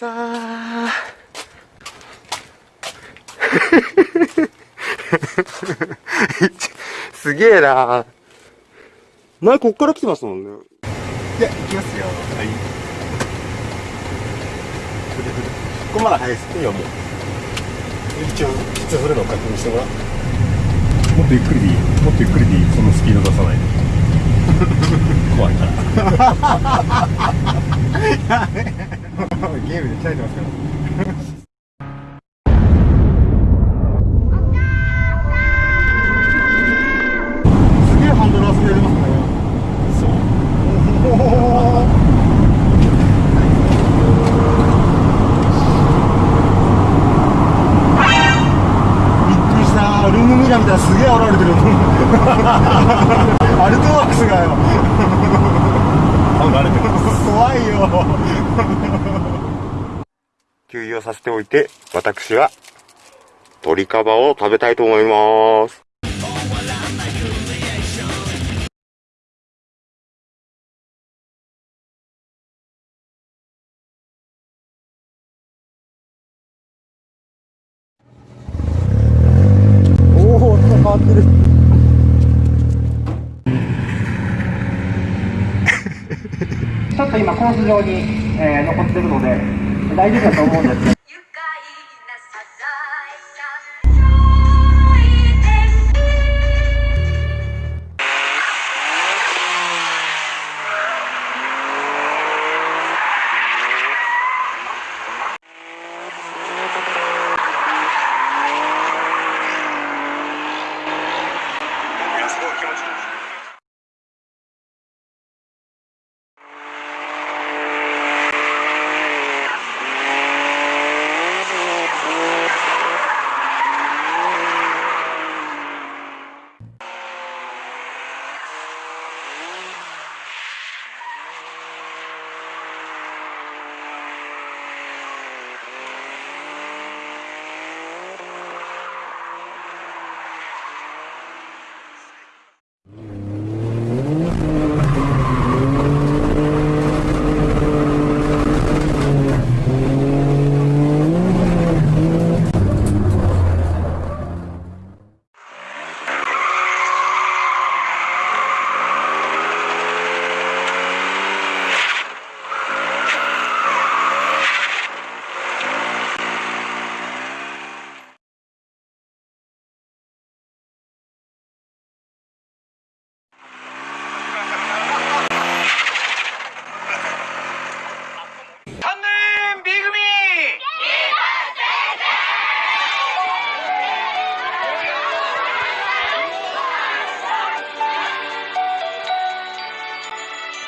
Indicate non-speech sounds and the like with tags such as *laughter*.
さあ。*laughs* すげえな。前こっから来てますもんね。じゃあ行きますよ。はい。ここまだ早いですいいよもう。一応実はそれの確認してもらう。もっとゆっくりでいい。もっとゆっくりでいい。そのスピード出さないで。*laughs* 怖いからゲームで鍛えてますから。すげえハンドル遊びやりますね。そう。びっくりした。ルームミラーみたいなすげえ現れてる。*laughs* アルトワックスがよ。慣れてる *laughs* 怖いよ給油をさせておいて私は鶏カバを食べたいと思います。おお音が変わってる。ちょっと今コース上に、えー残ってるので大丈夫だと思うんですけど